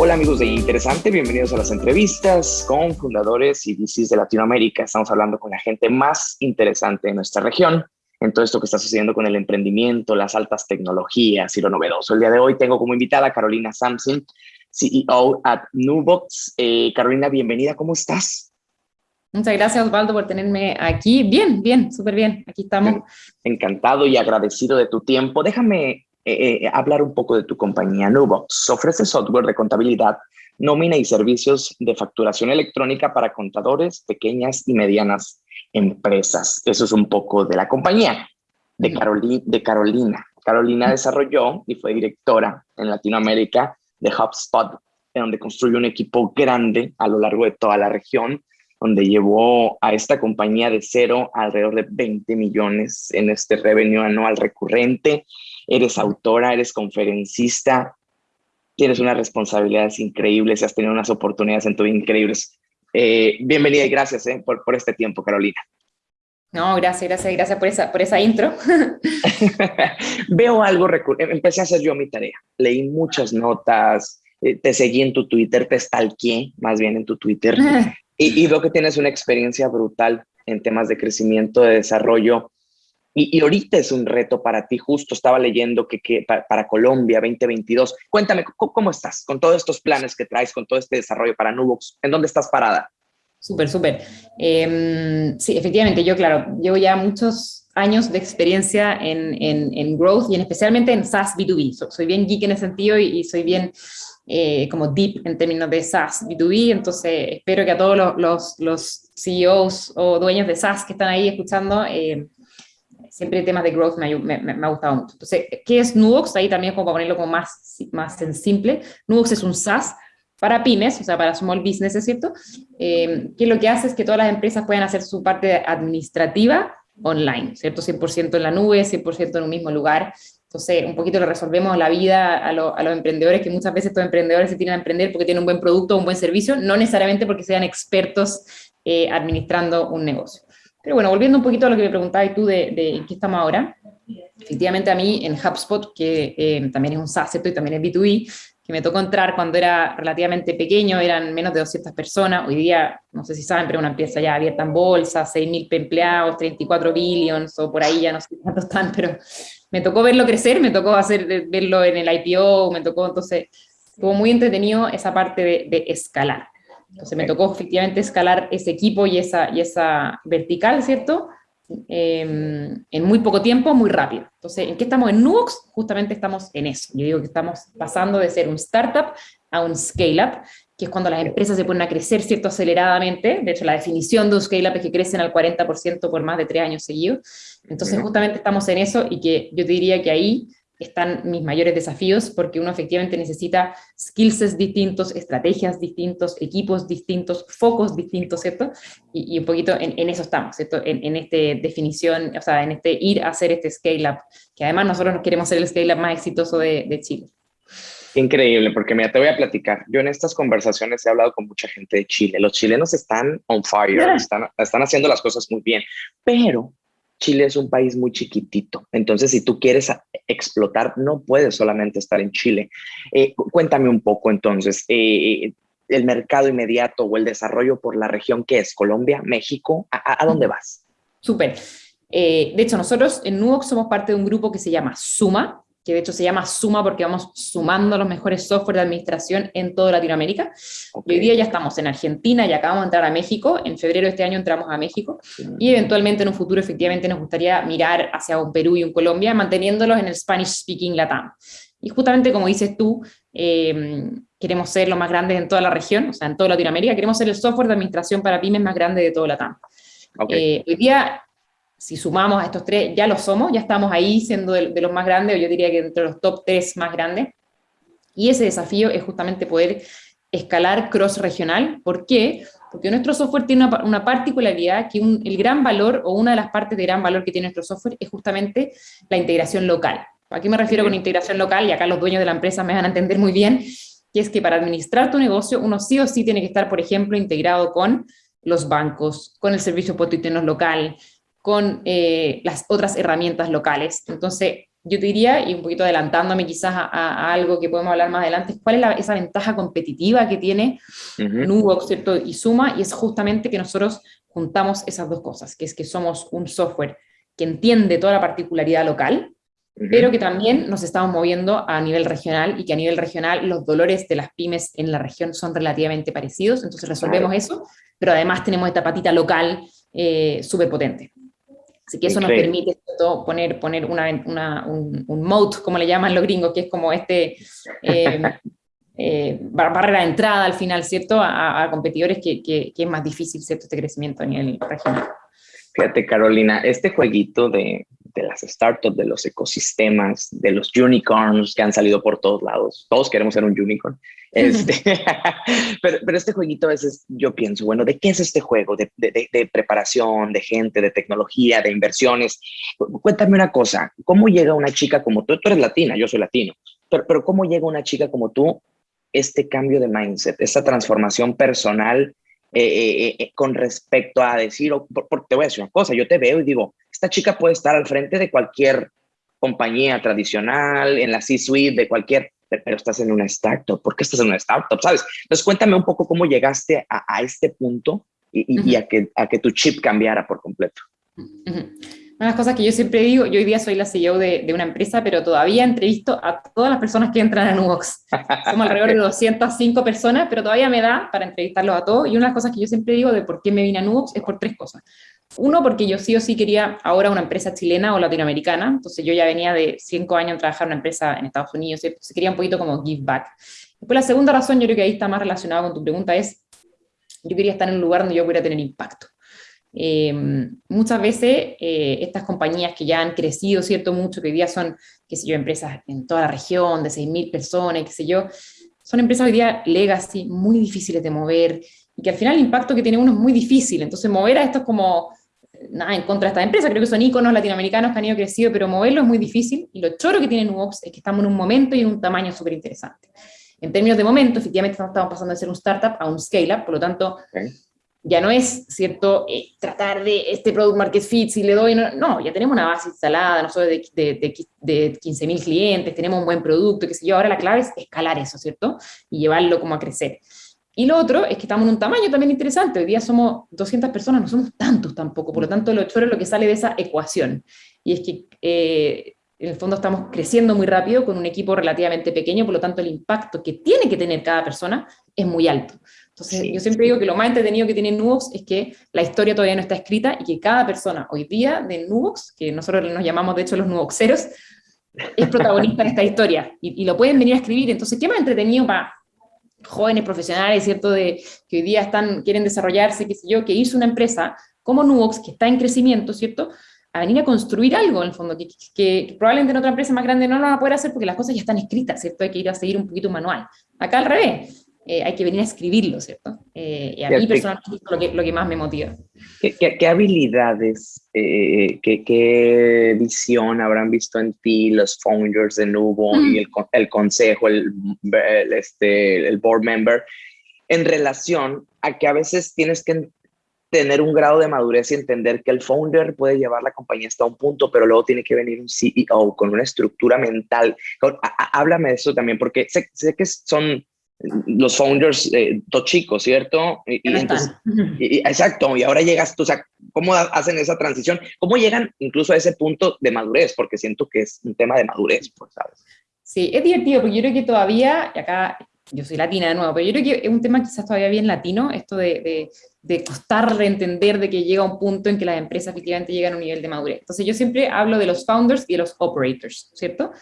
Hola amigos de Interesante, bienvenidos a las entrevistas con fundadores y VCs de Latinoamérica. Estamos hablando con la gente más interesante de nuestra región en todo esto que está sucediendo con el emprendimiento, las altas tecnologías y lo novedoso. El día de hoy tengo como invitada a Carolina Samson, CEO at Nubox. Eh, Carolina, bienvenida, ¿cómo estás? Muchas gracias Osvaldo por tenerme aquí. Bien, bien, súper bien, aquí estamos. Encantado y agradecido de tu tiempo. Déjame eh, eh, hablar un poco de tu compañía Nubox. Ofrece software de contabilidad, nómina y servicios de facturación electrónica para contadores, pequeñas y medianas empresas. Eso es un poco de la compañía de, de Carolina. Carolina desarrolló y fue directora en Latinoamérica de HubSpot, donde construyó un equipo grande a lo largo de toda la región, donde llevó a esta compañía de cero a alrededor de 20 millones en este revenue anual recurrente. Eres autora, eres conferencista, tienes unas responsabilidades increíbles, has tenido unas oportunidades en tu vida increíbles. Eh, bienvenida y gracias eh, por, por este tiempo, Carolina. No, gracias, gracias, gracias por esa, por esa intro. Veo algo, empecé a hacer yo mi tarea, leí muchas notas, eh, te seguí en tu Twitter, te stalkeé más bien en tu Twitter y, y, veo que tienes una experiencia brutal en temas de crecimiento, de desarrollo y, ahorita es un reto para ti, justo estaba leyendo que, para, Colombia 2022. Cuéntame, ¿cómo, estás con todos estos planes que traes, con todo este desarrollo para Nubox? ¿En dónde estás parada? Súper, súper. Em, sí, efectivamente, yo, claro, llevo ya muchos años de experiencia en, en, growth y en especialmente en SaaS B2B. soy bien geek en ese sentido y, soy bien eh, como deep en términos de SaaS B2B, entonces espero que a todos los, los, CEOs o dueños de SaaS que están ahí escuchando eh, siempre temas de growth me, me, ha gustado mucho. Entonces, ¿qué es Nubox? Ahí también como para ponerlo como más, más en simple. Nubox es un SaaS para pymes, o sea, para small business, ¿cierto? Eh, que lo que hace es que todas las empresas puedan hacer su parte administrativa online, ¿cierto? 100% en la nube, 100% en un mismo lugar. Entonces, un poquito le resolvemos la vida a, a, los emprendedores, que muchas veces estos emprendedores se tienen a emprender porque tienen un buen producto o un buen servicio, no necesariamente porque sean expertos eh, administrando un negocio. Pero bueno, volviendo un poquito a lo que me preguntabas tú de, de qué estamos ahora, efectivamente a mí en HubSpot, que eh, también es un SaaS y también es B2B, que me tocó entrar cuando era relativamente pequeño, eran menos de 200 personas, hoy día, no sé si saben, pero una empresa ya abierta en bolsa, 6.000 empleados, 34 billions, o por ahí ya no sé cuántos están, pero me tocó verlo crecer, me tocó hacer, verlo en el IPO, me tocó, entonces, estuvo muy entretenido esa parte de, de escalar. Entonces me tocó efectivamente escalar ese equipo y esa, y esa vertical, ¿cierto? Em, en muy poco tiempo, muy rápido. Entonces, ¿en qué estamos en Nubox? Justamente estamos en eso. Yo digo que estamos pasando de ser un startup a un scale-up, que es cuando las empresas se ponen a crecer, ¿cierto? Aceleradamente. De hecho, la definición de un scale-up es que crecen al 40% por más de tres años seguidos. Entonces, justamente estamos en eso y que yo te diría que ahí están mis mayores desafíos, porque uno efectivamente necesita skills distintos, estrategias distintos, equipos distintos, focos distintos, ¿cierto? Y, un poquito en, eso estamos, ¿cierto? En, en esta definición, o sea, en este ir a hacer este scale-up, que además nosotros nos queremos ser el scale-up más exitoso de, de Chile. Increíble, porque mira, te voy a platicar. Yo en estas conversaciones he hablado con mucha gente de Chile. Los chilenos están on fire, están, están haciendo las cosas muy bien, pero Chile es un país muy chiquitito, entonces si tú quieres explotar, no puedes solamente estar en Chile. Eh, cuéntame un poco entonces, eh, el mercado inmediato o el desarrollo por la región que es Colombia, México, ¿a, dónde vas? Súper. Eh, de hecho, nosotros en Nuox somos parte de un grupo que se llama Suma, que de hecho se llama Suma porque vamos sumando los mejores software de administración en toda Latinoamérica. hoy día ya estamos en Argentina y acabamos de entrar a México, en febrero de este año entramos a México, y eventualmente en un futuro efectivamente nos gustaría mirar hacia un Perú y un Colombia, manteniéndolos en el Spanish Speaking Latam. Y justamente como dices tú, em, queremos ser los más grandes en toda la región, o sea, en toda Latinoamérica, queremos ser el software de administración para pymes más grande de todo Latam. Okay. Eh, hoy día si sumamos a estos tres, ya lo somos, ya estamos ahí siendo de, los más grandes, o yo diría que entre los top tres más grandes. Y ese desafío es justamente poder escalar cross-regional. ¿Por qué? Porque nuestro software tiene una, particularidad que el gran valor, o una de las partes de gran valor que tiene nuestro software, es justamente la integración local. ¿A qué me refiero con integración local? Y acá los dueños de la empresa me van a entender muy bien, que es que para administrar tu negocio, uno sí o sí tiene que estar, por ejemplo, integrado con los bancos, con el servicio potiternos local, con eh, las otras herramientas locales. Entonces, yo te diría, y un poquito adelantándome quizás a, algo que podemos hablar más adelante, cuál es esa ventaja competitiva que tiene uh ¿cierto? Y Suma, y es justamente que nosotros juntamos esas dos cosas, que es que somos un software que entiende toda la particularidad local, pero que también nos estamos moviendo a nivel regional y que a nivel regional los dolores de las pymes en la región son relativamente parecidos, entonces resolvemos eso, pero además tenemos esta patita local eh, súper potente. Así que eso nos permite poner, poner una, una, un, un moat, como le llaman los gringos, que es como este eh, eh, barrera de entrada al final, ¿cierto? A, competidores que, que, que, es más difícil, ¿cierto? Este crecimiento a nivel regional. Fíjate, Carolina, este jueguito de, de las startups, de los ecosistemas, de los unicorns que han salido por todos lados. Todos queremos ser un unicorn. Este, pero, pero, este jueguito a veces yo pienso, bueno, ¿de qué es este juego? De, de, de, preparación, de gente, de tecnología, de inversiones. Cuéntame una cosa, ¿cómo llega una chica como tú? Tú eres latina, yo soy latino, pero, pero ¿cómo llega una chica como tú este cambio de mindset, esta transformación personal eh, eh, eh, con respecto a decir, porque te voy a decir una cosa, yo te veo y digo, esta chica puede estar al frente de cualquier compañía tradicional, en la C-suite de cualquier, pero estás en una startup. ¿Por qué estás en una startup? ¿Sabes? Entonces cuéntame un poco cómo llegaste a, este punto y, a, que, a que tu chip cambiara por completo. Una de las cosas que yo siempre digo, yo hoy día soy la CEO de, de, una empresa, pero todavía entrevisto a todas las personas que entran a Nubox. Somos alrededor de 205 personas, pero todavía me da para entrevistarlos a todos. Y una de las cosas que yo siempre digo de por qué me vine a Nubox es por tres cosas. Uno, porque yo sí o sí quería ahora una empresa chilena o latinoamericana, entonces yo ya venía de cinco años a trabajar en una empresa en Estados Unidos, se quería un poquito como give back. Después la segunda razón, yo creo que ahí está más relacionado con tu pregunta, es yo quería estar en un lugar donde yo pudiera tener impacto. Eh, muchas veces eh, estas compañías que ya han crecido, ¿cierto? Mucho, que hoy día son, qué sé yo, empresas en toda la región, de 6.000 personas, qué sé yo, son empresas hoy día legacy, muy difíciles de mover, y que al final el impacto que tiene uno es muy difícil, entonces mover a estos como nada en contra de esta empresa, creo que son íconos latinoamericanos que han ido crecido, pero moverlo es muy difícil, y lo choro que tiene Nubox es que estamos en un momento y en un tamaño súper interesante. En términos de momento, efectivamente estamos pasando de ser un startup a un scale-up, por lo tanto, ya no es, ¿cierto?, eh, tratar de este product market fit, si le doy, no, no ya tenemos una base instalada, nosotros de, de, de, de 15.000 clientes, tenemos un buen producto, qué sé yo, ahora la clave es escalar eso, ¿cierto?, y llevarlo como a crecer. Y lo otro es que estamos en un tamaño también interesante. Hoy día somos 200 personas, no somos tantos tampoco. Por lo tanto, lo choro es lo que sale de esa ecuación. Y es que eh, en el fondo estamos creciendo muy rápido con un equipo relativamente pequeño, por lo tanto el impacto que tiene que tener cada persona es muy alto. Entonces, yo siempre digo que lo más entretenido que tiene Nubox es que la historia todavía no está escrita y que cada persona hoy día de Nubox, que nosotros nos llamamos de hecho los Nuboxeros, es protagonista de esta historia y, y, lo pueden venir a escribir. Entonces, ¿qué más entretenido para jóvenes profesionales, ¿cierto?, de, que hoy día están, quieren desarrollarse, qué sé yo, que irse una empresa como Nubox, que está en crecimiento, ¿cierto?, a venir a construir algo, en el fondo, que, probablemente en otra empresa más grande no lo van a poder hacer porque las cosas ya están escritas, ¿cierto?, hay que ir a seguir un poquito manual. Acá al revés, eh, hay que venir a escribirlo, ¿cierto? Eh, y a mí personalmente es lo que, lo que más me motiva. ¿Qué, qué, habilidades, eh, qué, qué, visión habrán visto en ti los founders de Nubo y el, el consejo, el, el, este, el board member, en relación a que a veces tienes que tener un grado de madurez y entender que el founder puede llevar la compañía hasta un punto, pero luego tiene que venir un CEO con una estructura mental. Háblame de eso también, porque sé, sé que son los founders, eh, chicos, ¿cierto? Y, exacto, y ahora llegas tú, o sea, ¿cómo hacen esa transición? ¿Cómo llegan incluso a ese punto de madurez? Porque siento que es un tema de madurez, pues, ¿sabes? Sí, es divertido, porque yo creo que todavía, y acá yo soy latina de nuevo, pero yo creo que es un tema quizás todavía bien latino, esto de, de, de costar de entender de que llega un punto en que las empresas efectivamente llegan a un nivel de madurez. Entonces yo siempre hablo de los founders y de los operators, ¿cierto?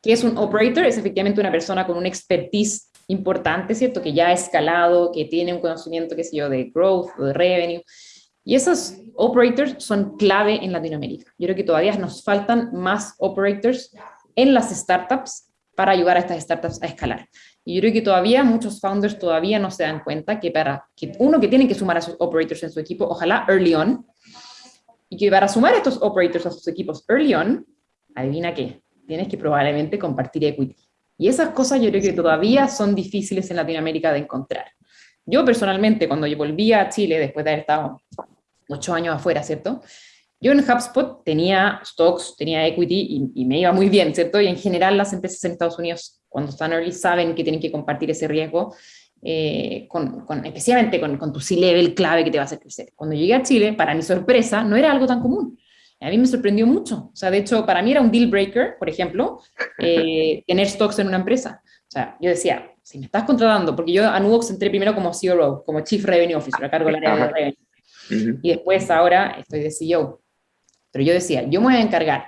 ¿Qué es un operator? Es efectivamente una persona con un expertise importante, ¿cierto? Que ya ha escalado, que tiene un conocimiento, qué sé yo, de growth o de revenue. Y esos operators son clave en Latinoamérica. Yo creo que todavía nos faltan más operators en las startups para ayudar a estas startups a escalar. Y yo creo que todavía muchos founders todavía no se dan cuenta que para que uno que tiene que sumar a sus operators en su equipo, ojalá early on, y que para sumar a estos operators a sus equipos early on, adivina qué, tienes que probablemente compartir equity. Y esas cosas yo creo que todavía son difíciles en Latinoamérica de encontrar. Yo personalmente, cuando yo volví a Chile, después de haber estado ocho años afuera, ¿cierto? Yo en HubSpot tenía stocks, tenía equity y, me iba muy bien, ¿cierto? Y en general las empresas en Estados Unidos, cuando están early, saben que tienen que compartir ese riesgo, eh, con, especialmente con, con tu C-level clave que te va a hacer crecer. Cuando llegué a Chile, para mi sorpresa, no era algo tan común. A mí me sorprendió mucho. O sea, de hecho, para mí era un deal breaker, por ejemplo, eh, tener stocks en una empresa. O sea, yo decía, si me estás contratando, porque yo a Nubox entré primero como CRO, como Chief Revenue Officer, a cargo del área de revenue. Y después ahora estoy de CEO. Pero yo decía, yo me voy a encargar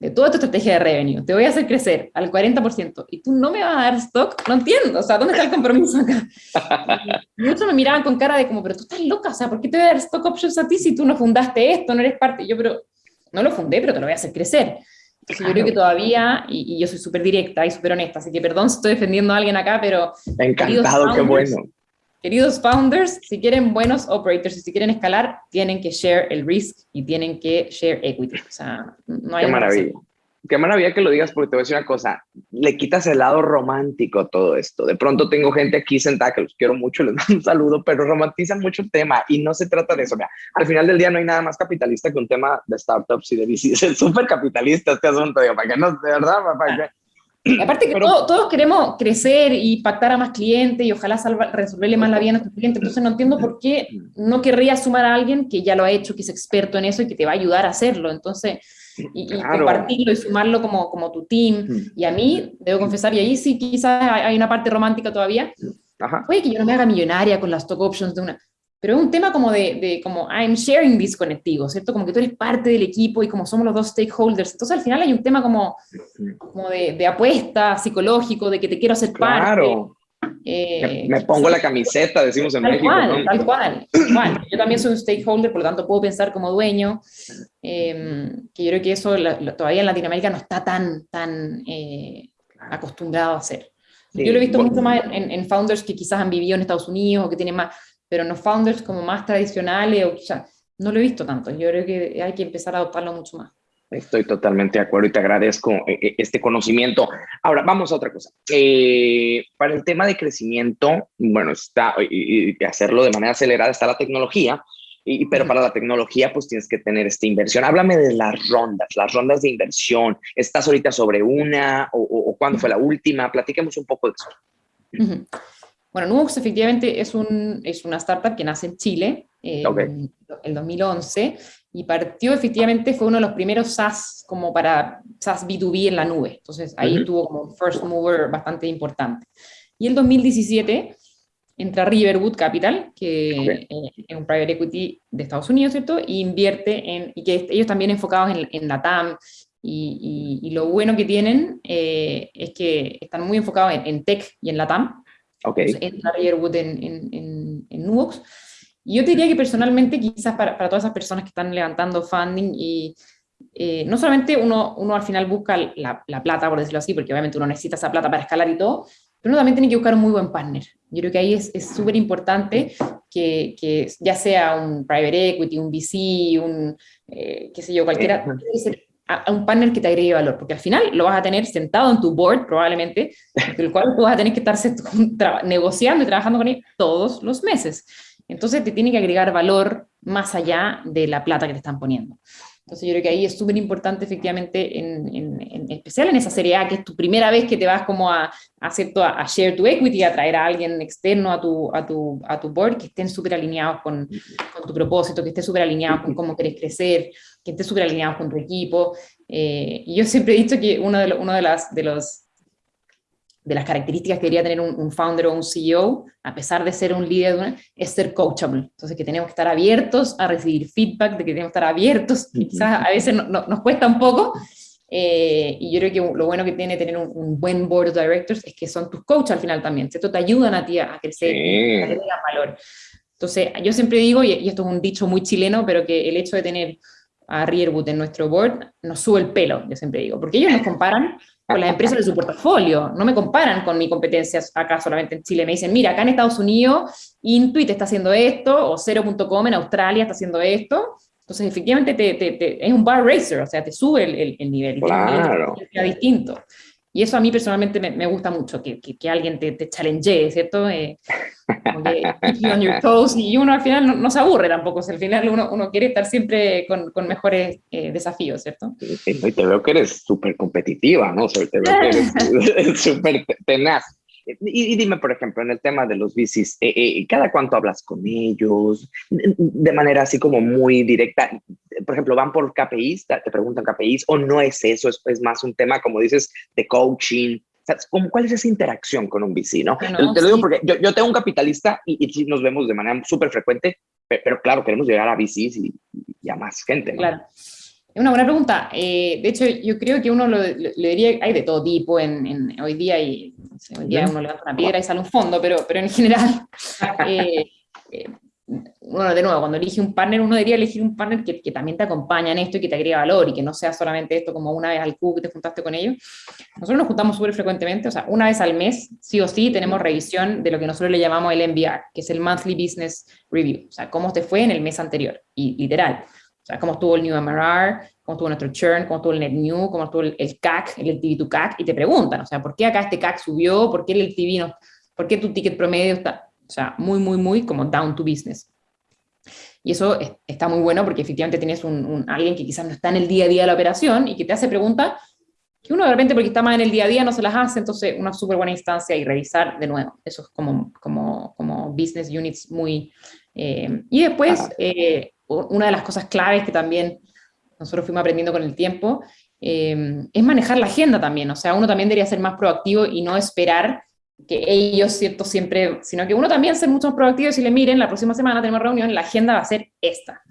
de toda tu estrategia de revenue, te voy a hacer crecer al 40%, y tú no me vas a dar stock, no entiendo, o sea, ¿dónde está el compromiso acá? Y muchos me miraban con cara de como, pero tú estás loca, o sea, ¿por qué te voy a dar stock options a ti si tú no fundaste esto, no eres parte? Y yo, pero no lo fundé, pero te lo voy a hacer crecer. Entonces yo creo que todavía, y, yo soy súper directa y súper honesta, así que perdón si estoy defendiendo a alguien acá, pero... Encantado, qué bueno. Queridos founders, si quieren buenos operators y si quieren escalar, tienen que share el risk y tienen que share equity. O sea, no hay Qué maravilla. Qué maravilla que lo digas porque te voy a decir una cosa, le quitas el lado romántico a todo esto. De pronto tengo gente aquí sentada que los quiero mucho, les mando un saludo, pero romantizan mucho el tema y no se trata de eso. Mira, al final del día no hay nada más capitalista que un tema de startups y de VCs. Es súper capitalista este asunto, digo, para que no, de verdad, para que... Aparte que todos, queremos crecer y pactar a más clientes y ojalá resolverle más la vida a nuestros clientes, entonces no entiendo por qué no querría sumar a alguien que ya lo ha hecho, que es experto en eso y que te va a ayudar a hacerlo. Entonces, y, compartirlo y sumarlo como, como tu team. Mm. Y a mí, debo confesar, y ahí sí quizás hay una parte romántica todavía, Ajá. puede que yo no me haga millonaria con las stock options de una, pero es un tema como de, de, como I'm sharing this contigo, ¿cierto? Como que tú eres parte del equipo y como somos los dos stakeholders, entonces al final hay un tema como, como de, de apuesta psicológico, de que te quiero hacer claro. Eh, me, pongo la camiseta, decimos en tal México. Cual, Tal cual. Yo también soy un stakeholder, por lo tanto puedo pensar como dueño, em, que yo creo que eso todavía en Latinoamérica no está tan, tan eh, acostumbrado a hacer. yo lo he visto mucho más en, founders que quizás han vivido en Estados Unidos o que tienen más, pero no founders como más tradicionales, o no lo he visto tanto. Yo creo que hay que empezar a adoptarlo mucho más. Estoy totalmente de acuerdo y te agradezco eh, eh, este conocimiento. Ahora, vamos a otra cosa. Eh, para el tema de crecimiento, bueno, está, y, hacerlo de manera acelerada está la tecnología, y, pero para la tecnología, pues tienes que tener esta inversión. Háblame de las rondas, las rondas de inversión. ¿Estás ahorita sobre una o, o, cuándo fue la última? Platíquemos un poco de eso. Bueno, Nubox efectivamente es, un, es una startup que nace en Chile en el 2011 y partió efectivamente, fue uno de los primeros SaaS como para SaaS B2B en la nube. Entonces ahí tuvo como first mover bastante importante. Y en 2017 entra Riverwood Capital, que eh, es un private equity de Estados Unidos, ¿cierto? Y invierte en, y que ellos también enfocados en, en la TAM, y, y, lo bueno que tienen eh, es que están muy enfocados en, en, tech y en la TAM. Okay. entra Riverwood en, en, en, en Nubox. Y yo te diría que personalmente, quizás para, para todas esas personas que están levantando funding y eh, no solamente uno, uno al final busca la, la, plata, por decirlo así, porque obviamente uno necesita esa plata para escalar y todo, pero uno también tiene que buscar un muy buen partner. Yo creo que ahí es súper importante que, que, ya sea un private equity, un VC, un, eh, qué sé yo, cualquiera, a, un partner que te agregue valor, porque al final lo vas a tener sentado en tu board probablemente, el cual tú vas a tener que estar negociando y trabajando con él todos los meses. Entonces te tiene que agregar valor más allá de la plata que te están poniendo. Entonces yo creo que ahí es súper importante efectivamente, en, especial en esa serie A, que es tu primera vez que te vas como a, a, a, share tu equity, a traer a alguien externo a tu, a tu, a tu board, que estén súper alineados con, con, tu propósito, que estén súper alineados con cómo quieres crecer, que estén súper alineados con tu equipo. Eh, y yo siempre he dicho que uno de, uno de, las, de los de las características que debería tener un, founder o un CEO, a pesar de ser un líder, es ser coachable. Entonces, que tenemos que estar abiertos a recibir feedback, de que tenemos que estar abiertos, quizás a veces nos cuesta un poco, eh, y yo creo que lo bueno que tiene tener un, buen board of directors es que son tus coaches al final también, ¿cierto? Te ayudan a ti a crecer, a tener valor. Entonces, yo siempre digo, y esto es un dicho muy chileno, pero que el hecho de tener a Rearwood en nuestro board nos sube el pelo, yo siempre digo, porque ellos nos comparan con las empresas de su portafolio, no me comparan con mi competencia acá solamente en Chile, me dicen, mira, acá en Estados Unidos Intuit está haciendo esto, o 0.com en Australia está haciendo esto, entonces efectivamente te, te, es un bar racer, o sea, te sube el, el, nivel, claro. es distinto. Y eso a mí personalmente me, gusta mucho, que, que, alguien te, te challenge, ¿cierto? Eh, on your toes, y uno al final no, se aburre tampoco, al final uno, uno, quiere estar siempre con, con mejores eh, desafíos, ¿cierto? Y te veo que eres súper competitiva, ¿no? te veo que eres súper tenaz. Y, dime, por ejemplo, en el tema de los bicis, eh, eh, ¿cada cuánto hablas con ellos? De manera así como muy directa. Por ejemplo, ¿van por KPIs? ¿Te preguntan KPIs? ¿O no es eso? Es, es más un tema, como dices, de coaching. ¿Cuál es esa interacción con un bici? ¿no? te, lo digo porque yo, yo, tengo un capitalista y, y nos vemos de manera súper frecuente, pero, claro, queremos llegar a bicis y, y a más gente. ¿no? Claro. Es una buena pregunta. Eh, de hecho, yo creo que uno lo, le diría, hay de todo tipo en, hoy día, y hoy día uno levanta una piedra y sale un fondo, pero, pero en general, eh, eh, uno de nuevo, cuando elige un partner, uno debería elegir un partner que, que, también te acompaña en esto y que te agrega valor y que no sea solamente esto como una vez al cubo que te juntaste con ellos. Nosotros nos juntamos súper frecuentemente, o sea, una vez al mes, sí o sí, tenemos revisión de lo que nosotros le llamamos el MBR, que es el Monthly Business Review, o sea, cómo te fue en el mes anterior, y literal sea, cómo estuvo el New MRR, cómo estuvo nuestro churn, cómo estuvo el Net New, cómo estuvo el, CAC, el LTV to CAC, y te preguntan, o sea, ¿por qué acá este CAC subió? ¿Por qué el LTV no? ¿Por qué tu ticket promedio está, o sea, muy, muy, muy como down to business? Y eso está muy bueno porque efectivamente tienes un, alguien que quizás no está en el día a día de la operación y que te hace preguntas que uno de repente porque está más en el día a día no se las hace, entonces una súper buena instancia y revisar de nuevo. Eso es como, como, como business units muy... Eh, y después, eh, una de las cosas claves que también nosotros fuimos aprendiendo con el tiempo, eh, es manejar la agenda también, o sea, uno también debería ser más proactivo y no esperar que ellos, ¿cierto? Siempre, sino que uno también ser mucho más proactivo y decirle, miren, la próxima semana tenemos reunión, la agenda va a ser esta.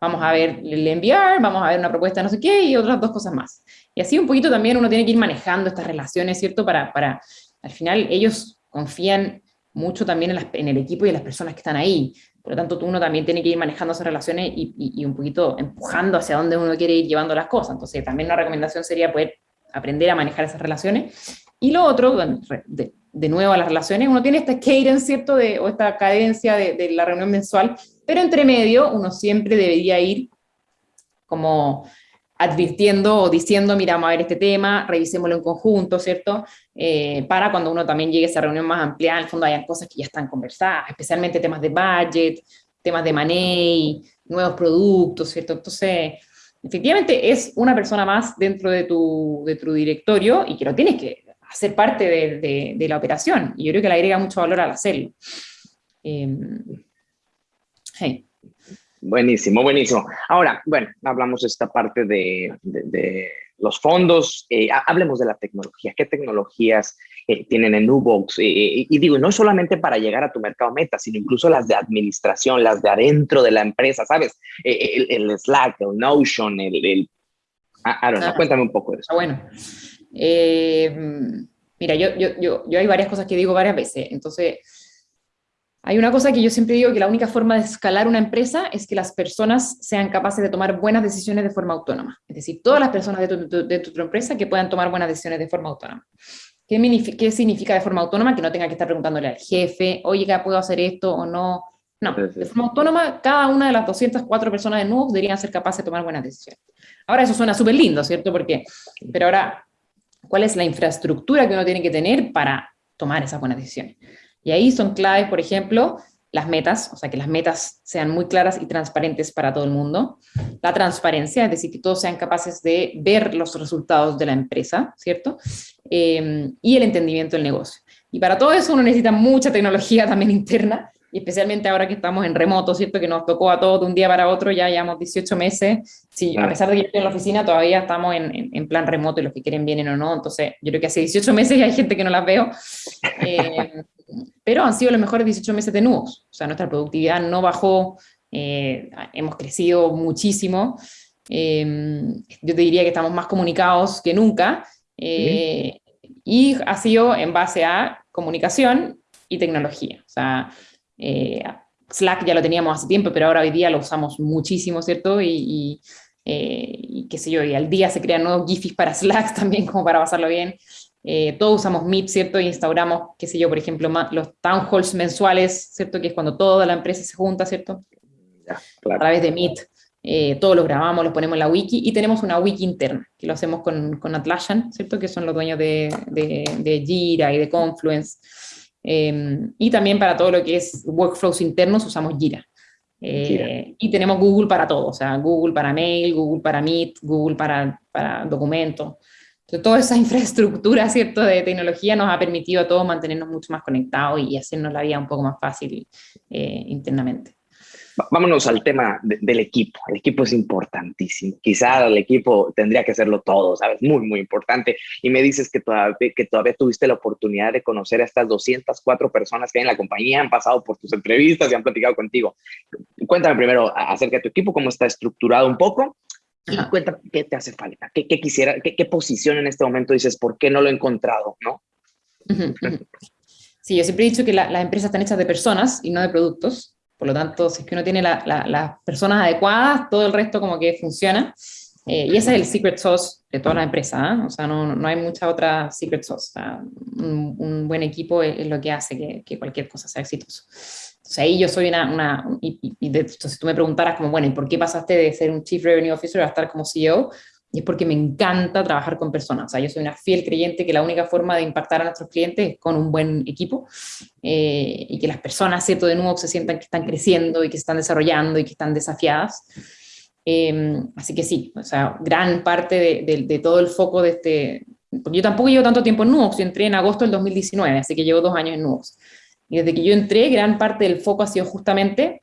Vamos a ver el enviar, vamos a ver una propuesta no sé qué y otras dos cosas más. Y así un poquito también uno tiene que ir manejando estas relaciones, ¿cierto? Para, para al final ellos confían mucho también en, en, el equipo y en las personas que están ahí. Por lo tanto, uno también tiene que ir manejando esas relaciones y, un poquito empujando hacia dónde uno quiere ir llevando las cosas. Entonces, también una recomendación sería poder aprender a manejar esas relaciones. Y lo otro, de, de nuevo a las relaciones, uno tiene esta cadence, ¿cierto? De, o esta cadencia de, de la reunión mensual, pero entre medio uno siempre debería ir como advirtiendo o diciendo, mira, vamos a ver este tema, revisémoslo en conjunto, ¿cierto? Eh, para cuando uno también llegue a esa reunión más amplia, en el fondo hayan cosas que ya están conversadas, especialmente temas de budget, temas de money, nuevos productos, ¿cierto? Entonces, efectivamente es una persona más dentro de tu, de tu directorio y que lo tienes que hacer parte de, de, la operación. Y yo creo que le agrega mucho valor al hacerlo. Eh, Buenísimo, buenísimo. Ahora, bueno, hablamos de esta parte de, los fondos, eh, hablemos de la tecnología. ¿Qué tecnologías eh, tienen en Nubox? Eh, y digo, no solamente para llegar a tu mercado meta, sino incluso las de administración, las de adentro de la empresa, ¿sabes? El, Slack, el Notion, el... el ah, ah. cuéntame un poco de eso. Bueno, mira, yo, yo, yo, yo hay varias cosas que digo varias veces, entonces hay una cosa que yo siempre digo, que la única forma de escalar una empresa es que las personas sean capaces de tomar buenas decisiones de forma autónoma. Es decir, todas las personas de tu, de tu, empresa que puedan tomar buenas decisiones de forma autónoma. ¿Qué, ¿Qué, significa de forma autónoma? Que no tenga que estar preguntándole al jefe, oye, ¿puedo hacer esto o no? No, de forma autónoma, cada una de las 204 personas de nuevo deberían ser capaces de tomar buenas decisiones. Ahora, eso suena súper lindo, ¿cierto? Porque, pero ahora, ¿cuál es la infraestructura que uno tiene que tener para tomar esas buenas decisiones? Y ahí son claves, por ejemplo, las metas, o sea, que las metas sean muy claras y transparentes para todo el mundo. La transparencia, es decir, que todos sean capaces de ver los resultados de la empresa, ¿cierto? Eh, y el entendimiento del negocio. Y para todo eso uno necesita mucha tecnología también interna, y especialmente ahora que estamos en remoto, ¿cierto? Que nos tocó a todos de un día para otro, ya llevamos 18 meses. Sí, a pesar de que estoy en la oficina, todavía estamos en, en, plan remoto y los que quieren vienen o no. Entonces, yo creo que hace 18 meses y hay gente que no las veo. Eh, pero han sido los mejores 18 meses de nuevos. O sea, nuestra productividad no bajó, eh, hemos crecido muchísimo. Eh, yo te diría que estamos más comunicados que nunca. Y ha sido en base a comunicación y tecnología. O sea, eh, Slack ya lo teníamos hace tiempo, pero ahora hoy día lo usamos muchísimo, ¿cierto? Y, eh, qué sé yo, y al día se crean nuevos GIFs para Slack también, como para pasarlo bien. Eh, todos usamos Meet, ¿cierto? Y instauramos, qué sé yo, por ejemplo, los town halls mensuales, ¿cierto? Que es cuando toda la empresa se junta, ¿cierto? A través de Meet. eh, todos los grabamos, los ponemos en la wiki, y tenemos una wiki interna, que lo hacemos con, con Atlassian, ¿cierto? Que son los dueños de, de, de Jira y de Confluence. Em, y también para todo lo que es workflows internos usamos Jira. Eh, y tenemos Google para todo, o sea, Google para mail, Google para Meet, Google para, para documentos. Entonces, toda esa infraestructura, ¿cierto?, de tecnología nos ha permitido a todos mantenernos mucho más conectados y hacernos la vida un poco más fácil eh, internamente. Vámonos al tema del equipo. El equipo es importantísimo. Quizá el equipo tendría que hacerlo todo, ¿sabes? Muy, muy importante. Y me dices que todavía, que todavía tuviste la oportunidad de conocer a estas 204 personas que hay en la compañía, han pasado por tus entrevistas y han platicado contigo. Cuéntame primero acerca de tu equipo, cómo está estructurado un poco y cuéntame qué te hace falta, qué, qué quisiera, qué, qué, posición en este momento dices, ¿por qué no lo he encontrado? ¿no? Sí, yo siempre he dicho que las empresas están hechas de personas y no de productos. Por lo tanto, si es que uno tiene las personas adecuadas, todo el resto como que funciona. Eh, y ese es el secret sauce de toda la empresa, ¿eh? o sea, no, no, hay mucha otra secret sauce. un, buen equipo es, lo que hace que, que, cualquier cosa sea exitoso. Entonces ahí yo soy una, una y, y de, entonces si tú me preguntaras como, bueno, ¿y por qué pasaste de ser un Chief Revenue Officer a estar como CEO? Y es porque me encanta trabajar con personas. O sea, yo soy una fiel creyente que la única forma de impactar a nuestros clientes es con un buen equipo eh, y que las personas, ¿cierto? De nuevo se sientan que están creciendo y que están desarrollando y que están desafiadas. Eh, así que sí, o sea, gran parte de, todo el foco de este... Yo tampoco llevo tanto tiempo en Nuox, yo entré en agosto del 2019, así que llevo dos años en Nuox. Y desde que yo entré, gran parte del foco ha sido justamente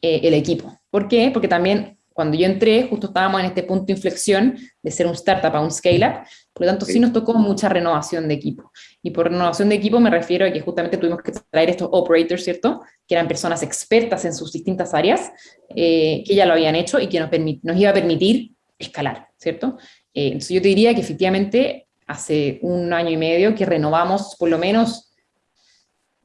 eh, el equipo. ¿Por qué? Porque también cuando yo entré, justo estábamos en este punto de inflexión de ser un startup a un scale-up, por lo tanto sí. sí. nos tocó mucha renovación de equipo. Y por renovación de equipo me refiero a que justamente tuvimos que traer estos operators, ¿cierto? Que eran personas expertas en sus distintas áreas, eh, que ya lo habían hecho y que nos, nos iba a permitir escalar, ¿cierto? Eh, entonces yo te diría que efectivamente hace un año y medio que renovamos por lo menos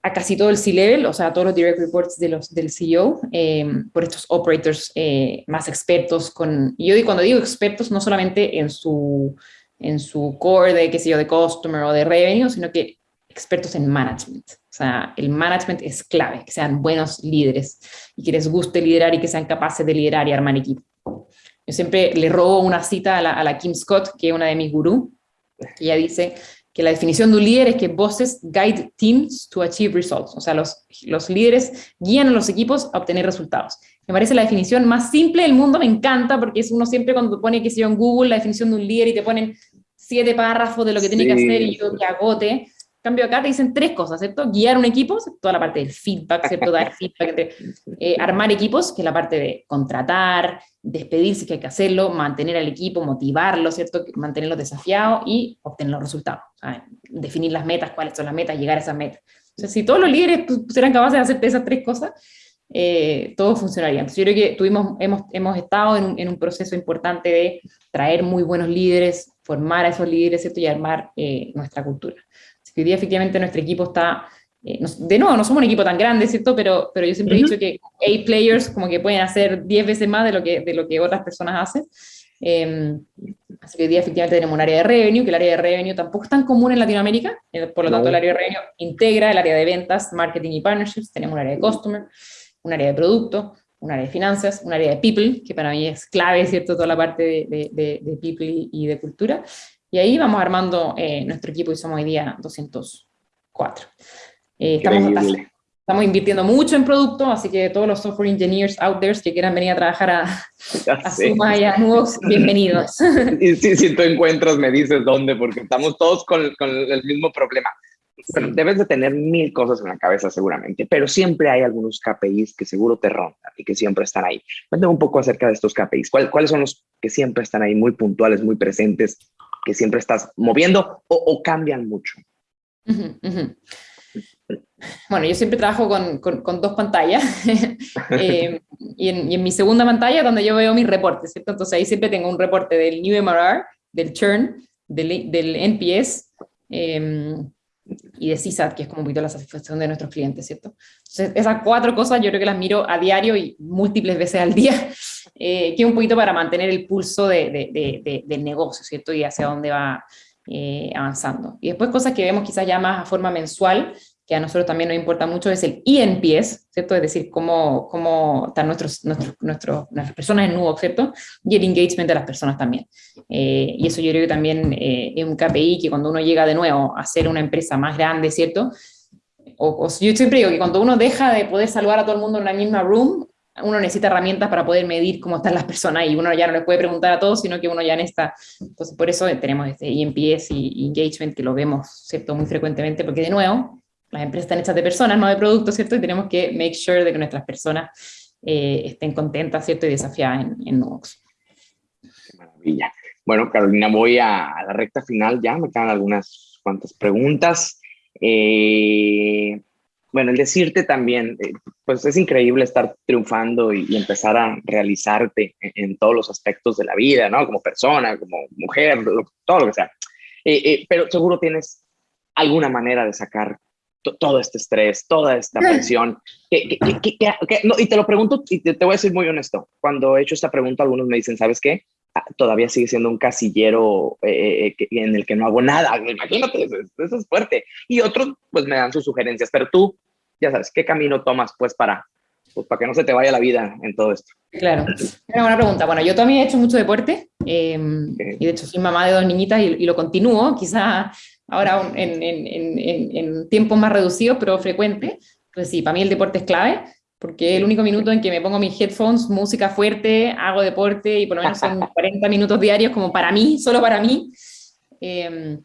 a casi todo el C-Level, o sea, a todos los direct reports de los, del CEO, eh, por estos operators eh, más expertos. Con, y yo cuando digo expertos, no solamente en su, en su core de, qué sé yo, de customer o de revenue, sino que expertos en management. O sea, el management es clave, que sean buenos líderes y que les guste liderar y que sean capaces de liderar y armar equipo. Yo siempre le robo una cita a la, a la Kim Scott, que es una de mis gurús, que ella dice, que la definición de un líder es que bosses guide teams to achieve results. O sea, los, los líderes guían a los equipos a obtener resultados. Me parece la definición más simple del mundo, me encanta, porque es uno siempre cuando pone, que sé yo, en Google la definición de un líder y te ponen siete párrafos de lo que tiene que hacer y yo que agote. Cambio acá te dicen tres cosas, ¿cierto? Guiar un equipo, toda la parte del feedback, ¿cierto? Dar feedback, eh, armar equipos, que es la parte de contratar, despedirse que hay que hacerlo, mantener al equipo, motivarlo, ¿cierto? Mantenerlo desafiado y obtener los resultados. ¿sabes? Definir las metas, cuáles son las metas, llegar a esas metas. O sea, si todos los líderes serán capaces de hacer esas tres cosas, eh, todo funcionaría. Entonces, yo creo que tuvimos, hemos, hemos estado en un, en un, proceso importante de traer muy buenos líderes, formar a esos líderes, ¿cierto? Y armar eh, nuestra cultura. Que hoy día efectivamente nuestro equipo está eh, de nuevo, no somos un equipo tan grande, ¿cierto? Pero, pero yo siempre uh -huh. he dicho que A players como que pueden hacer 10 veces más de lo que, de lo que otras personas hacen. Eh, así que hoy día efectivamente tenemos un área de revenue, que el área de revenue tampoco es tan común en Latinoamérica, eh, por lo tanto no. el área de revenue integra el área de ventas, marketing y partnerships, tenemos un área de customer, un área de producto, un área de finanzas, un área de people, que para mí es clave, ¿cierto? Toda la parte de, de, de people y de cultura. Y ahí vamos armando eh, nuestro equipo y somos hoy día 204. Eh, estamos, estamos, invirtiendo mucho en producto, así que todos los software engineers out there que quieran venir a trabajar a, a Suma y a Nuvox, bienvenidos. Y si, si tú encuentras, me dices dónde, porque estamos todos con, con el mismo problema. Bueno, debes de tener mil cosas en la cabeza seguramente, pero siempre hay algunos KPIs que seguro te rondan y que siempre están ahí. Cuéntame un poco acerca de estos KPIs. ¿Cuál, ¿Cuáles son los que siempre están ahí, muy puntuales, muy presentes, que siempre estás moviendo o, cambian mucho? Bueno, yo siempre trabajo con, con, dos pantallas eh, y, en, mi segunda pantalla donde yo veo mis reportes, ¿cierto? Entonces ahí siempre tengo un reporte del New MRR, del Churn, del, del NPS eh, y de CSAT, que es como un poquito la satisfacción de nuestros clientes, ¿cierto? Entonces esas cuatro cosas yo creo que las miro a diario y múltiples veces al día, eh, que es un poquito para mantener el pulso de, de, de, del negocio, ¿cierto? Y hacia dónde va eh, avanzando. Y después cosas que vemos quizás ya más a forma mensual, que a nosotros también nos importa mucho, es el ENPS, ¿cierto? Es decir, cómo, cómo están nuestros, nuestros, nuestros, nuestras personas en Nubo, ¿cierto? Y el engagement de las personas también. Eh, y eso yo creo que también eh, es un KPI que cuando uno llega de nuevo a ser una empresa más grande, ¿cierto? O, o, yo siempre digo que cuando uno deja de poder saludar a todo el mundo en la misma room, uno necesita herramientas para poder medir cómo están las personas y uno ya no les puede preguntar a todos, sino que uno ya en esta, entonces por eso tenemos este EMPS y engagement que lo vemos, ¿cierto? Muy frecuentemente, porque de nuevo, las empresas están hechas de personas, no de productos, ¿cierto? Y tenemos que make sure de que nuestras personas eh, estén contentas, ¿cierto? Y desafiadas en, en. Qué maravilla. Bueno, Carolina, voy a, a, la recta final ya, me quedan algunas cuantas preguntas. Eh, bueno, el decirte también, eh, pues es increíble estar triunfando y, y empezar a realizarte en, en, todos los aspectos de la vida, ¿no? Como persona, como mujer, lo, todo lo que sea. Eh, eh, pero seguro tienes alguna manera de sacar todo este estrés, toda esta presión. Que, que, que, no, y te lo pregunto, y te, te, voy a decir muy honesto, cuando he hecho esta pregunta, algunos me dicen, ¿sabes qué? Ah, todavía sigue siendo un casillero eh, en el que no hago nada. Imagínate, eso, eso, es fuerte. Y otros, pues me dan sus sugerencias, pero tú, ya sabes, ¿qué camino tomas, pues, para, pues, para que no se te vaya la vida en todo esto? Claro, una buena pregunta. Bueno, yo también he hecho mucho deporte, eh, okay. y de hecho soy mamá de dos niñitas y, y lo continúo, quizá ahora en, en, en, en tiempos más reducidos, pero frecuente. Pues sí, para mí el deporte es clave, porque es el único minuto en que me pongo mis headphones, música fuerte, hago deporte y por lo menos son 40 minutos diarios como para mí, solo para mí. Eh,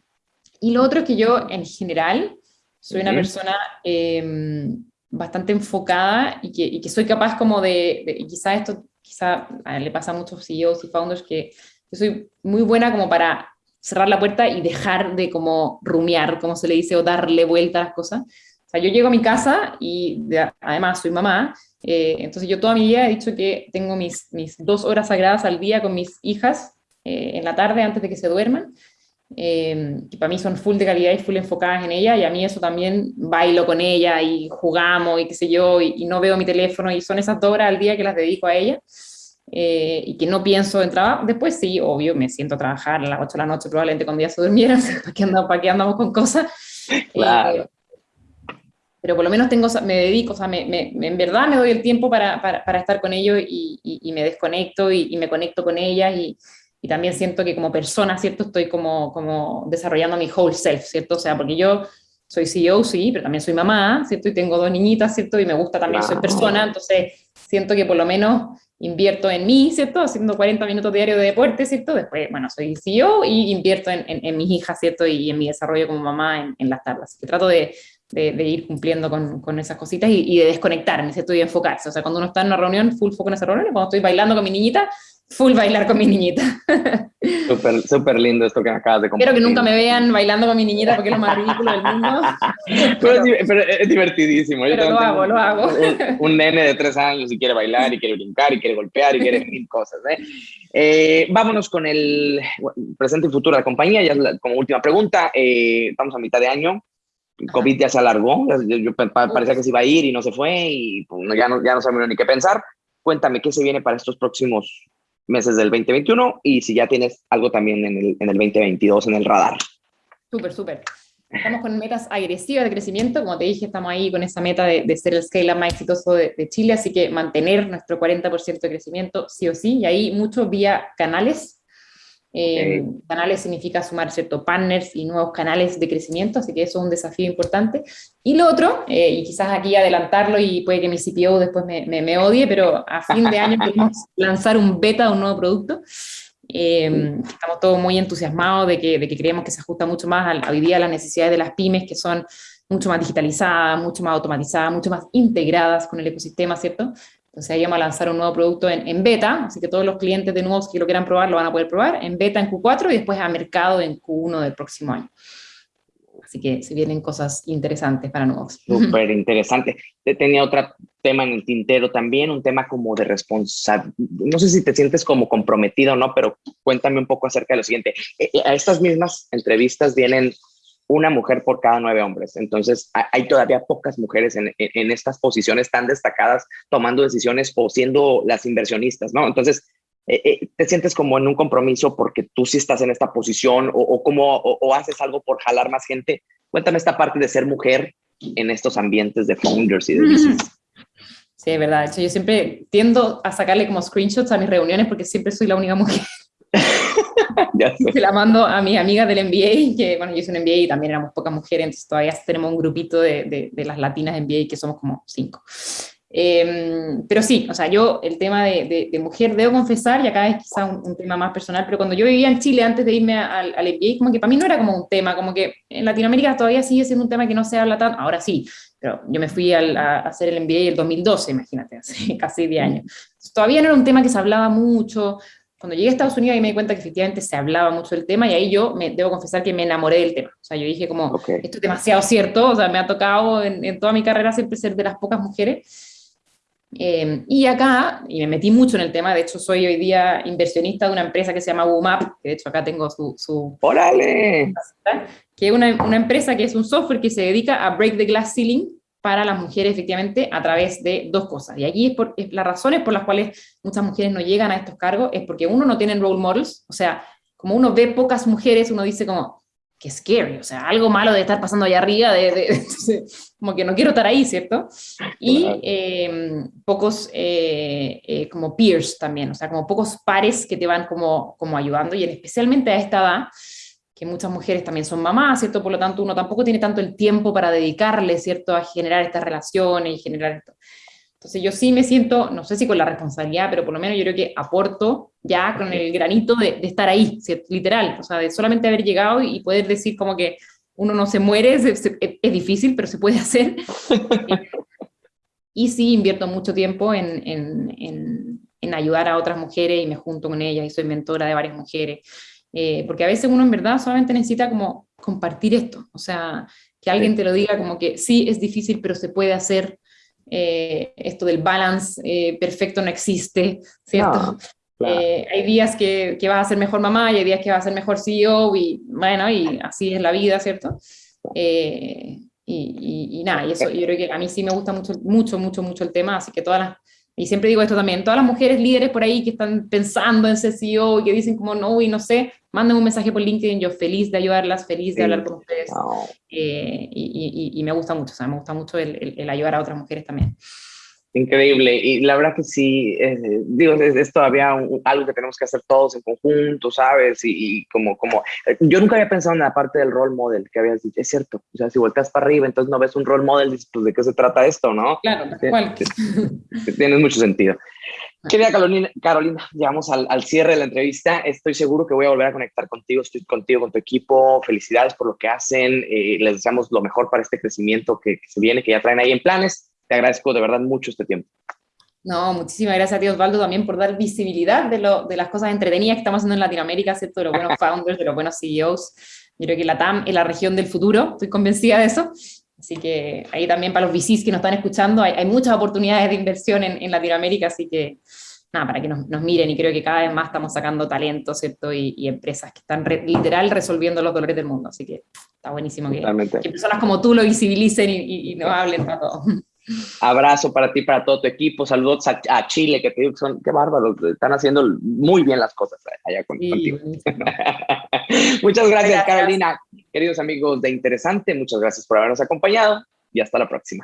y lo otro es que yo en general soy una persona eh, bastante enfocada y que, y soy capaz como de, de quizá esto, quizá le pasa a muchos CEOs y founders que yo soy muy buena como para cerrar la puerta y dejar de como rumiar, como se le dice, o darle vuelta a las cosas. O sea, yo llego a mi casa y de, además soy mamá, eh, entonces yo toda mi vida he dicho que tengo mis, mis dos horas sagradas al día con mis hijas eh, en la tarde antes de que se duerman, eh, que para mí son full de calidad y full enfocadas en ella, y a mí eso también bailo con ella y jugamos y qué sé yo, y, y no veo mi teléfono, y son esas dos horas al día que las dedico a ella. Eh, y que no pienso en trabajo, después sí, obvio, me siento a trabajar a las 8 de la noche, probablemente cuando ya se durmieran, ¿para qué andamos, para qué andamos con cosas? Claro. Eh, pero por lo menos tengo, me dedico, o sea, me, me, en verdad me doy el tiempo para, para, para estar con ellos y, y, y me desconecto y, y, me conecto con ellas y, y, también siento que como persona, ¿cierto? Estoy como, como desarrollando mi whole self, ¿cierto? O sea, porque yo soy CEO, sí, pero también soy mamá, ¿cierto? Y tengo dos niñitas, ¿cierto? Y me gusta también, soy persona, entonces siento que por lo menos invierto en mí, ¿cierto? Haciendo 40 minutos diarios de deporte, ¿cierto? Después, bueno, soy CEO y invierto en, en, en mis hijas, ¿cierto? Y en mi desarrollo como mamá en, en las tardes. Así que trato de, de, de ir cumpliendo con, con esas cositas y, y, de desconectarme, ¿cierto? Y enfocarse. O sea, cuando uno está en una reunión, full foco en esa reunión, cuando estoy bailando con mi niñita, full bailar con mi niñita. Súper, súper lindo esto que acabas de compartir. Espero que nunca me vean bailando con mi niñita porque es lo más ridículo del mundo. pero, pero, es divertidísimo. Pero lo hago, lo hago. Un, un, nene de tres años y quiere bailar y quiere brincar y quiere golpear y quiere mil cosas. ¿eh? Eh, vámonos con el presente y futuro de la compañía. Ya como última pregunta, eh, estamos a mitad de año. COVID ya se alargó, yo, yo, parecía que se iba a ir y no se fue y pues, ya, no, ya no sabemos ni qué pensar. Cuéntame qué se viene para estos próximos meses del 2021 y si ya tienes algo también en el, en el 2022 en el radar. Súper, súper. Estamos con metas agresivas de crecimiento, como te dije, estamos ahí con esa meta de, de ser el scale más exitoso de, de, Chile, así que mantener nuestro 40% de crecimiento sí o sí, y ahí mucho vía canales. Eh, okay. Canales significa sumar ciertos partners y nuevos canales de crecimiento, así que eso es un desafío importante. Y lo otro, eh, y quizás aquí adelantarlo y puede que mi CPO después me, me, me odie, pero a fin de año queremos lanzar un beta de un nuevo producto. Eh, estamos todos muy entusiasmados de que, de que, creemos que se ajusta mucho más a, a hoy día a las necesidades de las pymes, que son mucho más digitalizadas, mucho más automatizadas, mucho más integradas con el ecosistema, ¿cierto? Entonces ahí vamos a lanzar un nuevo producto en, en, beta, así que todos los clientes de nuevos que lo quieran probar lo van a poder probar en beta en Q4 y después a mercado en Q1 del próximo año. Así que se vienen cosas interesantes para nuevos. Súper interesante. Tenía otro tema en el tintero también, un tema como de responsabilidad. No sé si te sientes como comprometido o no, pero cuéntame un poco acerca de lo siguiente. Eh, eh, a estas mismas entrevistas vienen una mujer por cada nueve hombres. Entonces, hay todavía pocas mujeres en, en, estas posiciones tan destacadas tomando decisiones o siendo las inversionistas, ¿no? Entonces, eh, eh, te sientes como en un compromiso porque tú sí estás en esta posición o, o como, o, o, haces algo por jalar más gente. Cuéntame esta parte de ser mujer en estos ambientes de founders y de VCs. Sí, es verdad. Yo siempre tiendo a sacarle como screenshots a mis reuniones porque siempre soy la única mujer. ya Se la mando a mis amigas del MBA, que bueno, yo hice un MBA y también éramos pocas mujeres, entonces todavía tenemos un grupito de, de, de las latinas de MBA que somos como cinco. Em, pero sí, o sea, yo el tema de, de, mujer, debo confesar, y acá es quizá un, tema más personal, pero cuando yo vivía en Chile antes de irme al, al MBA, como que para mí no era como un tema, como que en Latinoamérica todavía sigue siendo un tema que no se habla tanto, ahora sí, pero yo me fui a, hacer el MBA en el 2012, imagínate, hace casi 10 años. todavía no era un tema que se hablaba mucho, cuando llegué a Estados Unidos ahí me di cuenta que efectivamente se hablaba mucho del tema y ahí yo me, debo confesar que me enamoré del tema. O sea, yo dije como, esto es demasiado cierto, o sea, me ha tocado en, en, toda mi carrera siempre ser de las pocas mujeres. Eh, y acá, y me metí mucho en el tema, de hecho soy hoy día inversionista de una empresa que se llama Boomap, que de hecho acá tengo su... su ¡Órale! Que es una, una empresa que es un software que se dedica a break the glass ceiling para las mujeres efectivamente a través de dos cosas. Y allí es, por, las razones por las cuales muchas mujeres no llegan a estos cargos es porque uno no tiene role models, o sea, como uno ve pocas mujeres, uno dice como, que scary, o sea, algo malo de estar pasando allá arriba, de, como que no quiero estar ahí, ¿cierto? Y em, pocos eh, eh, como peers también, o sea, como pocos pares que te van como, como ayudando, y especialmente a esta edad, que muchas mujeres también son mamás, ¿cierto? Por lo tanto, uno tampoco tiene tanto el tiempo para dedicarle, ¿cierto? A generar estas relaciones y generar esto. Entonces yo sí me siento, no sé si con la responsabilidad, pero por lo menos yo creo que aporto ya con el granito de, estar ahí, literal, o sea, de solamente haber llegado y poder decir como que uno no se muere, es, es, difícil, pero se puede hacer. y sí invierto mucho tiempo en, en, en, en ayudar a otras mujeres y me junto con ellas y soy mentora de varias mujeres. Eh, porque a veces uno en verdad solamente necesita como compartir esto, o sea, que alguien te lo diga como que sí, es difícil, pero se puede hacer, eh, esto del balance eh, perfecto no existe, ¿cierto? hay días que, que, vas a ser mejor mamá y hay días que vas a ser mejor CEO y bueno, y así es la vida, ¿cierto? Y, y, y, nada, y eso yo creo que a mí sí me gusta mucho, mucho, mucho, mucho el tema, así que todas las y siempre digo esto también, todas las mujeres líderes por ahí que están pensando en ser CEO y que dicen como no y no sé, manden un mensaje por LinkedIn, yo feliz de ayudarlas, feliz de hablar con ustedes. Eh, y, y, y, me gusta mucho, o sea, me gusta mucho el, el ayudar a otras mujeres también. Increíble, y la verdad que sí, digo, es, todavía algo que tenemos que hacer todos en conjunto, ¿sabes? Y, como, como, eh, yo nunca había pensado en la parte del role model que habías dicho, es cierto, o sea, si volteas para arriba, entonces no ves un role model, pues, ¿de qué se trata esto, no? Claro, cual. Tiene mucho sentido. Querida Carolina, Carolina llegamos al, al, cierre de la entrevista. Estoy seguro que voy a volver a conectar contigo. Estoy contigo, con tu equipo. Felicidades por lo que hacen. Eh, les deseamos lo mejor para este crecimiento que, que se viene, que ya traen ahí en planes te agradezco de verdad mucho este tiempo. No, muchísimas gracias a ti Osvaldo también por dar visibilidad de, lo, de las cosas entretenidas que estamos haciendo en Latinoamérica, ¿cierto? De los buenos founders, de los buenos CEOs. Yo creo que la TAM es la región del futuro, estoy convencida de eso. Así que ahí también para los VCs que nos están escuchando, hay, hay muchas oportunidades de inversión en, en, Latinoamérica, así que nada, para que nos, nos, miren y creo que cada vez más estamos sacando talento, ¿cierto? Y, y empresas que están literal resolviendo los dolores del mundo, así que está buenísimo que, que personas como tú lo visibilicen y, y, y nos hablen para todo. Abrazo para ti, para todo tu equipo. Saludos a, Chile, que te digo que son, qué bárbaros, están haciendo muy bien las cosas allá contigo. muchas gracias, Carolina. Queridos amigos de Interesante, muchas gracias por habernos acompañado y hasta la próxima.